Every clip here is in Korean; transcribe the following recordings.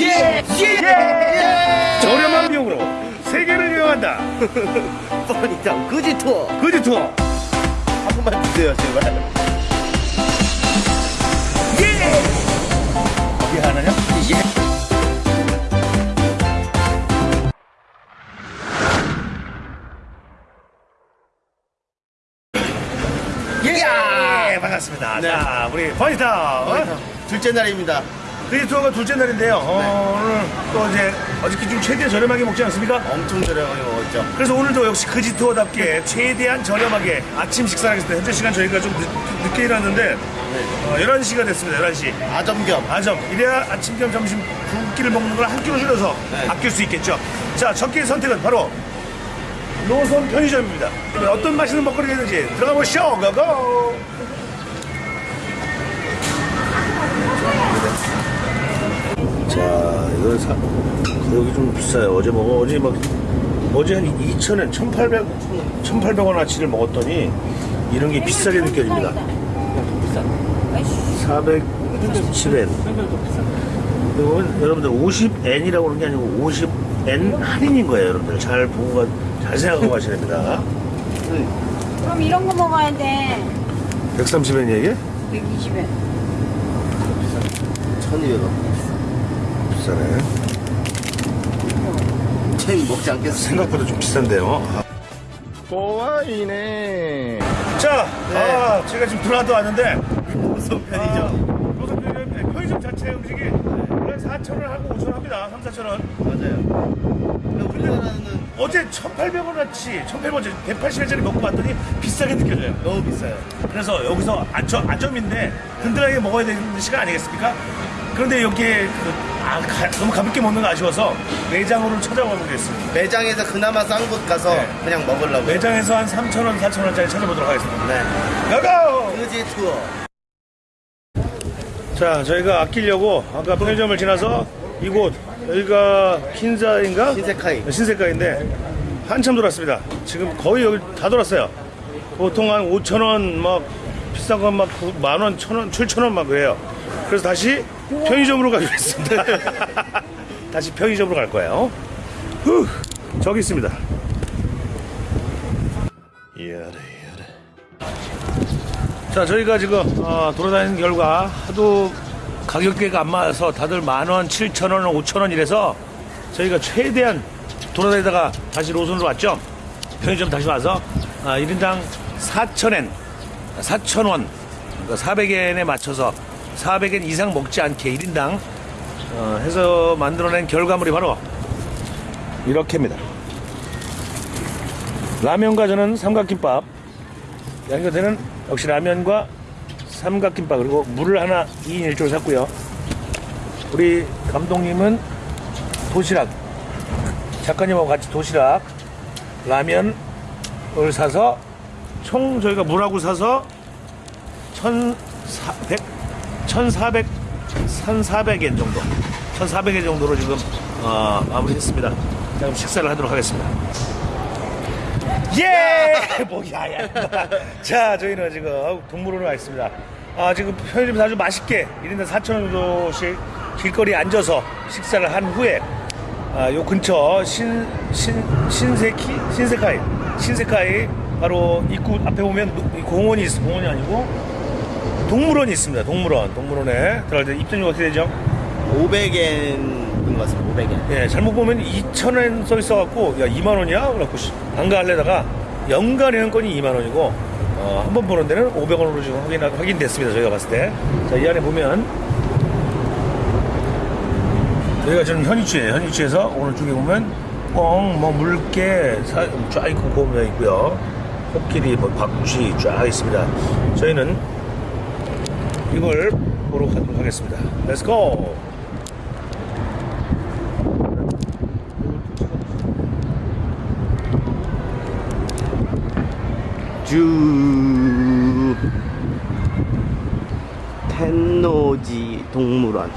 예! 예! 저렴한 비용으로 세계를 여행한다. 뻔히다 그지 투어 그지 투어. 한 번만 주세요 제발 예! 어디 하나냐? 예! 예! 반갑습니다. 네. 자, 우리 버니타. 어? 둘째 날입니다 그지 투어가 둘째 날인데요. 어, 오늘 또 이제 어저께 좀 최대한 저렴하게 먹지 않습니까? 엄청 저렴하게 먹었죠 그래서 오늘도 역시 그지 투어답게 최대한 저렴하게 아침 식사를 하겠습니다. 현재 시간 저희가 좀 늦, 게 일어났는데 어, 11시가 됐습니다. 11시. 아점겸 아점 이래야 아침 겸 점심 두 끼를 먹는 걸 한 끼로 줄여서 네. 아낄 수 있겠죠 자 첫끼 선택은 바로 노선 편의점입니다 어떤 맛있는 먹거리가 있는지 들어가 보시죠 고고 자 이거 사 여기 좀 비싸요 어제 먹어 어제 막 어제 한 2,000원 1,800 1,800원 아치를 먹었더니 이런 게 비싸게 느껴집니다 417엔 이건 여러분들 50N이라고 그러는 게 아니고 50N 할인인 거예요 여러분들 잘 보고 가- 잘 생각하고 가셔야 됩니다 그럼 이런 거 먹어야 돼. 130N 얘기? 120엔. 1200원 비싸네. 쟤 먹지 않겠어 생각보다 좀 비싼데요. 고와이네. 자 네. 아, 제가 지금 브라도 왔는데. 무슨 편이죠. 무슨 편의점, 편의점 자체 음식이 4,000원 하고 5,000원 합니다. 3, 4,000원 맞아요. 근데 우리나라는 어제 1,800원어치 1,800원어치 180원짜리 먹고 왔더니 비싸게 느껴져요. 너무 비싸요. 그래서 여기서 아점, 아점인데 든든하게 먹어야 되는 시간 아니겠습니까? 그런데 여기에 그, 아, 가- 너무 가볍게 먹는 거 아쉬워서 매장으로 찾아가 보겠습니다. 매장에서 그나마 싼 곳 가서 네. 그냥 먹으려고 매장에서 한 3,000원, 4,000원짜리 찾아보도록 하겠습니다. 네 가고! 그지 투어 자, 저희가 아끼려고 아까 편의점을 지나서 이곳, 여기가 킨자인가? 신세카이 신세가인데 한참 돌았습니다. 지금 거의 여기 다 돌았어요. 보통 한 5천 원, 막 비싼 건 막 만 원, 천 원, 칠천 원 막 그래요. 그래서 다시 편의점으로 가기로 했습니다. 다시 편의점으로 갈 거예요. 후, 저기 있습니다. 자, 저희가 지금 어, 돌아다니는 결과 하도 가격대가 안 맞아서 다들 만 원, 칠천 원, 오천 원 이래서 저희가 최대한 돌아다니다가 다시 로선으로 왔죠. 편의점 다시 와서 아, 1인당 4,000엔, 4,000원, 그러니까 400엔에 맞춰서 400엔 이상 먹지 않게 1인당 어, 해서 만들어낸 결과물이 바로 이렇게입니다. 라면과 저는 삼각김밥, 양교대는 역시 라면과 삼각김밥 그리고 물을 하나 2인 1조를 샀고요. 우리 감독님은 도시락 작가님하고 같이 도시락 라면을 사서 총 저희가 물하고 사서 1,400 1,400 1,400엔 정도 1,400엔 정도로 지금 어, 마무리했습니다. 자, 그럼 식사를 하도록 하겠습니다. 예! 뭐야, 야. 자, 저희는 지금 동물원에 와 있습니다. 아, 지금 편의점에서 아주 맛있게 1인당 4,000원 정도씩 길거리에 앉아서 식사를 한 후에 아, 요 근처 신, 신, 신세키? 신세카이. 신세카이 바로 입구 앞에 보면 공원이 있어. 공원이 아니고 동물원이 있습니다. 동물원. 동물원에 들어갈 때 입장료가 어떻게 되죠? 500엔인 것 같습니다 500엔 예, 잘못 보면 2,000원 써 있어갖고, 야, 2만원이야? 그래갖고, 가려다가, 연간 회원권이 2만원이고, 어, 한 번 보는 데는 500원으로 지금 확인, 확인됐습니다. 저희가 봤을 때. 자, 이 안에 보면, 여기가 지금 현위치예요 현위치에서 오른쪽에 보면, 뻥, 뭐, 물개, 사, 쫙 있고, 보면 있고요. 코끼리, 뭐, 박쥐 쫙 있습니다. 저희는 이걸 보러 가도록 하겠습니다. Let's go! 주 텐노지 동물원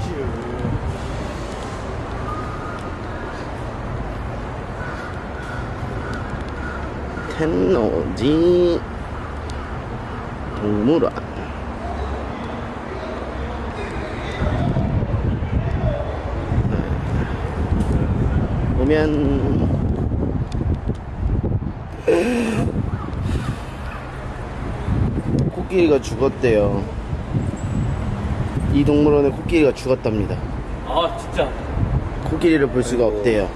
텐노지 동물원 가면 코끼리가 죽었대요. 이 동물원에 코끼리가 죽었답니다. 아 진짜 코끼리를 볼 수가 없대요.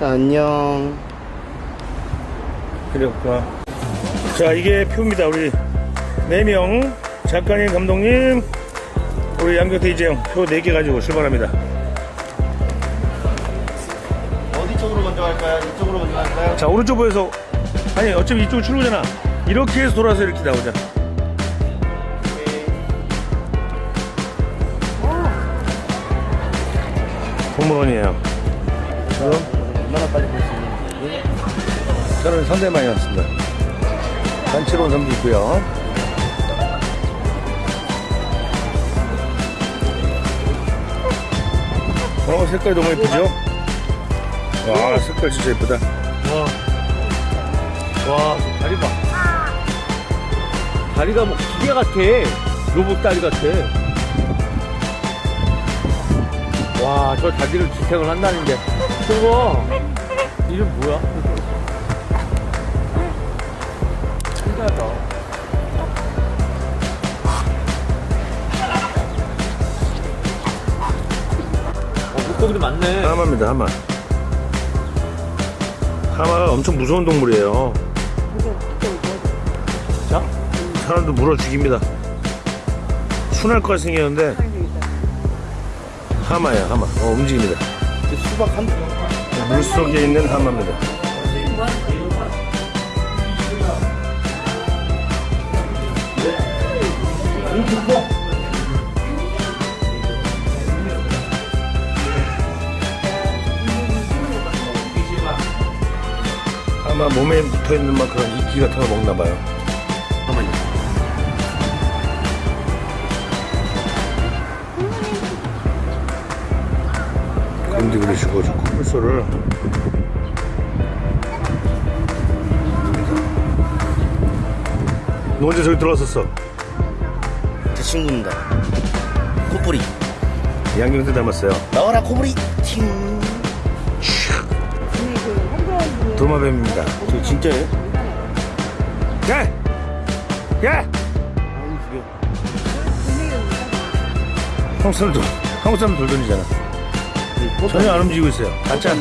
안녕. 그래 볼까. 자, 이게 표입니다. 우리 4명, 작가님, 감독님, 우리 양경태 이재영 표 4개 가지고 출발합니다. 어디 쪽으로 먼저 갈까요? 이쪽으로 먼저 갈까요? 자, 오른쪽 보여서, 아니, 어차피 이쪽 출구잖아. 이렇게 해서 돌아서 이렇게 나오자. 동물원이에요. 얼마나 빨리 볼 수 있는지. 저는 많이 왔습니다. 단체로 온 사람도 있고요. 어, 색깔 너무 예쁘죠? 와, 색깔 진짜 예쁘다. 와. 다리 봐. 다리가 뭐 기계 같아. 로봇 다리 같아. 와 저 다리를 지탱을 한다는데 저거. 이름 뭐야? 신기하다. 어 물고기도 많네. 하마입니다, 하마. 하마가 엄청 무서운 동물이에요. 자 사람도 물어 죽입니다. 순할 것 생겼는데, 하마야, 하마. 어, 움직입니다. 수박 한 물 속에 있는 하마입니다. 아마 몸에 붙어 있는 막 그런 이끼 같은 거 먹나 봐요. 잠깐만요. 그리시고 저 콧물소를 너 언제 저기 들어왔었어? 제 친구입니다. 코뿌리. 양경태 닮았어요. 나와라 코뿌리. 팅. 도마뱀입니다. 저 진짜예요? 야! 야! 아니 죽여. 한국 사람 돌, 한국 사람 돌돌이잖아. 전혀 안 움직이고 있어요. 가짜,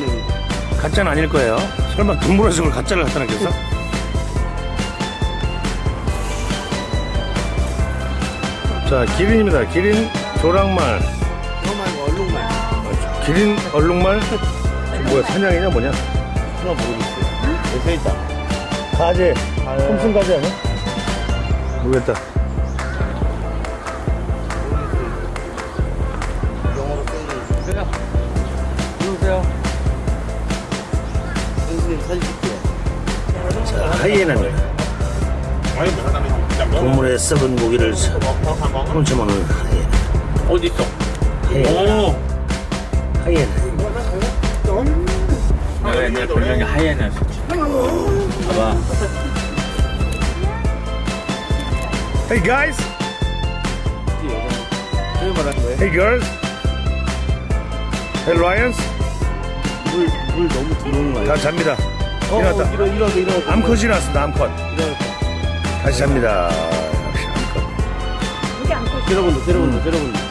가짜는 아닐 거예요. 설마 동물원에서 그걸 가짜를 갖다 놨겠어? 자, 기린입니다. 기린 조랑말. 기린 얼룩말? 저 뭐야, 사냥이냐 뭐냐? 하나 모르겠어요. 여기 서 있다. 가재. 톰슨 가재 아니야? 모르겠다. 영어로 써있는 들어오세요 선생님 사진 찍게요. 자, 하이에나입니다. 동물의 썩은 고기를 훔쳐먹는 하이에나. 어디 있어? 하이에나. 오 하이에나. 내가 옛날 별명이 하이에나였어 봐봐 Hey guys! Hey girls! Hey lions! 물, 물 너무 들어오는 거다 아니야? 잡니다. 어, 일어났다. 어, 일어, 일어났어, 일어났어. 암컷이 나왔습니다, 암컷. 일어났어. 다시 잡니다. 역시 암컷. 여기 안고 때려본다, 때려본다, 때려본다.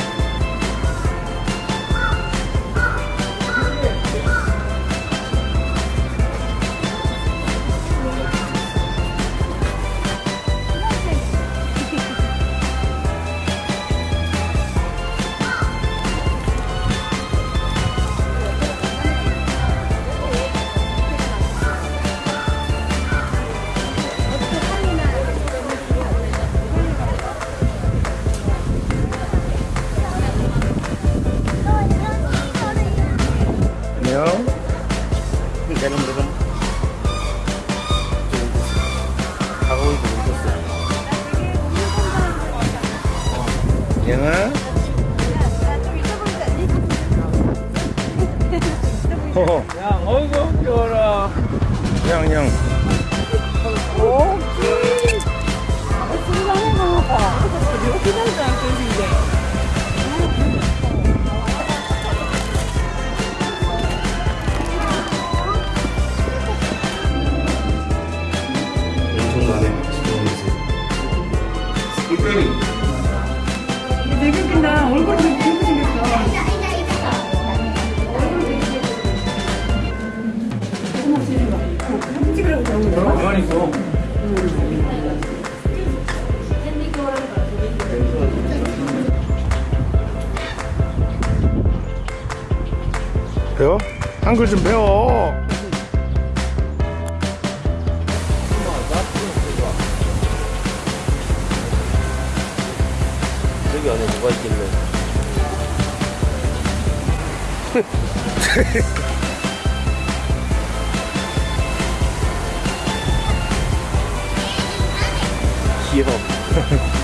가만히 있어. 배워? 한글 좀 배워. 여기 안에 뭐가 있길래? Tiere.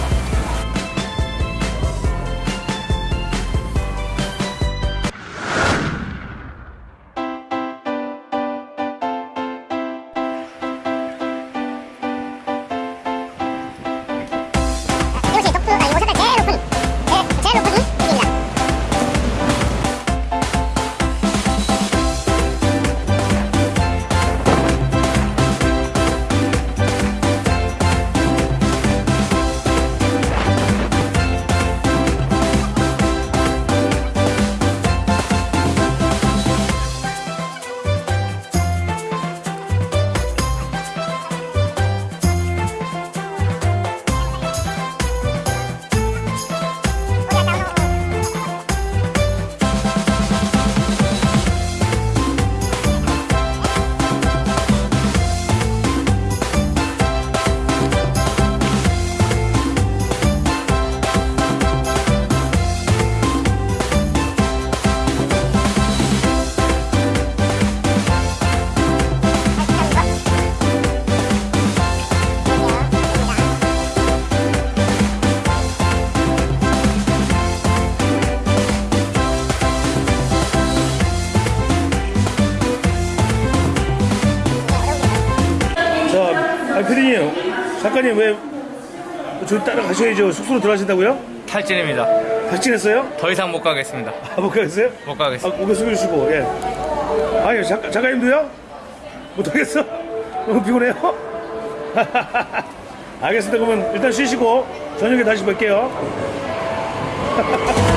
작가님 왜, 저 따라가셔야죠. 숙소로 들어가신다고요? 탈진입니다. 박진했어요? 더 이상 못 가겠습니다. 아, 못 가겠어요? 못 아, 가겠습니다. 고개 숙여주시고, 예. 아니, 작가, 작가님도요? 못하겠어? 너무 피곤해요? 알겠습니다. 그러면 일단 쉬시고, 저녁에 다시 뵐게요.